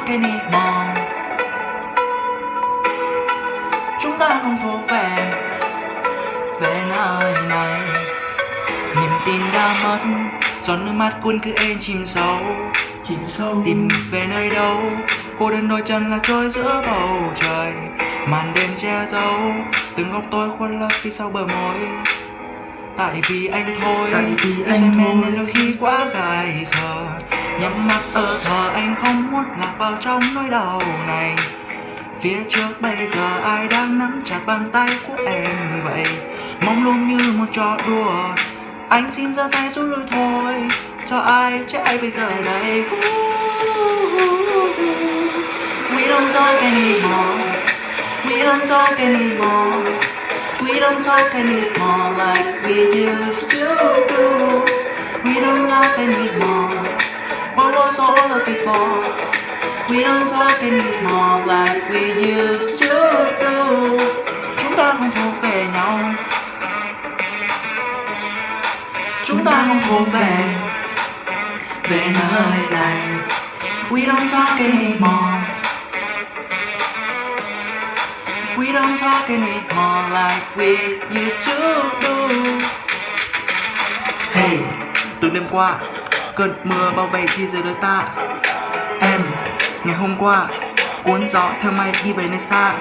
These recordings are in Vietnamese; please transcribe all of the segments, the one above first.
anymore Chúng ta không thuộc về Về nơi này. Niềm tin đã mất Giọt nước mắt cuốn cứ êm chìm sâu. Chìm sâu. Tìm về nơi đâu Cô đơn đôi chân lạc trôi giữa bầu trời. Màn đêm che giấu Từng góc tôi khuôn lấp phía sau bờ môi. Tại vì anh thôi Tại vì anh thôi. nên đôi khi quá dài khờ Nhắm mắt ở thờ, anh không muốn lạc vào trong nỗi đau này. Phía trước bây giờ ai đang nắm chặt bàn tay của em vậy? Mong luôn như một trò đùa. Anh xin giơ tay rút lui thôi. Cho ai chứ ai bây giờ đây? We don't talk anymore We don't talk anymore We don't talk anymore like we used to do. Anymore? We don't talk anymore like we used to do Chúng ta không thuộc về nhau. Chúng ta không thuộc về. Về nơi này. We don't talk anymore We don't talk anymore like we used to do Hey, từ đêm qua Cơn mưa bao vây chi dưới đôi ta. Em, ngày hôm qua Cuốn gió theo mây đi về nơi xa.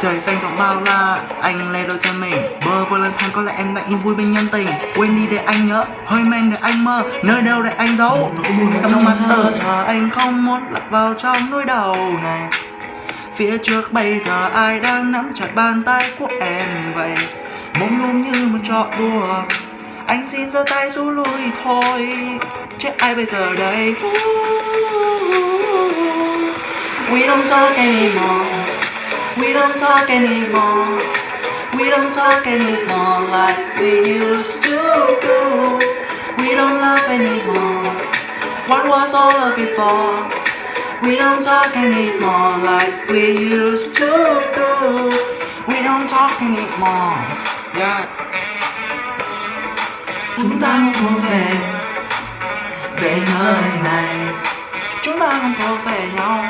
Trời xanh rộng bao la Anh lê đôi chân mình. Bơ vơ lên thang có lẽ em đã yên vui bên nhân tình. Quên đi để anh nhớ Hơi men để anh mơ. Nơi đâu để anh giấu? Trong mắt tờ thờ anh không muốn lạc vào trong nỗi đau này. Phía trước bây giờ ai đang nắm chặt bàn tay của em vậy? Mông luôn như một trọ đùa. Anh xin giơ tay rút lui thôi. Chứ ai bây giờ đây? We don't talk anymore. We don't talk anymore. We don't talk anymore like we used to do. We don't love anymore. What was all of it for? We don't talk anymore like we used to do. We don't talk anymore. Yeah. Chúng ta không về Về nơi này. Chúng ta không thuộc về nhau.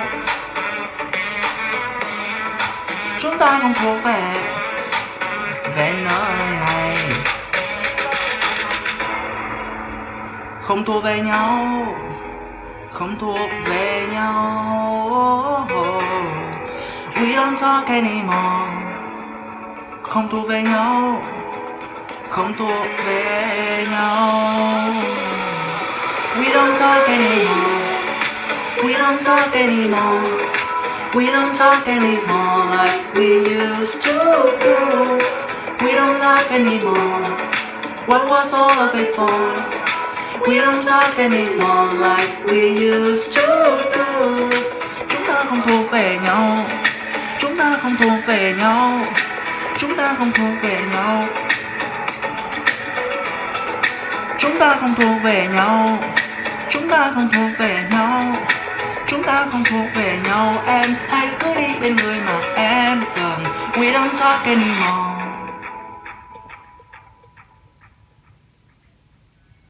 Chúng ta không thuộc về Về nơi này. Không thuộc về nhau. Không thuộc về nhau. We don't talk anymore. Không thuộc về nhau. Không thuộc về nhau. We don't talk anymore. We don't talk anymore. We don't talk anymore like we used to do. We don't laugh anymore. What was all of it for? We don't talk anymore like we used to do. Chúng ta không thuộc về nhau. Chúng ta không thuộc về nhau. Chúng ta không thuộc về nhau. Chúng ta không thuộc về nhau ta không thuộc về nhau. Chúng ta không thuộc về nhau, Em hãy cứ đi bên người mà em cần. We don't talk anymore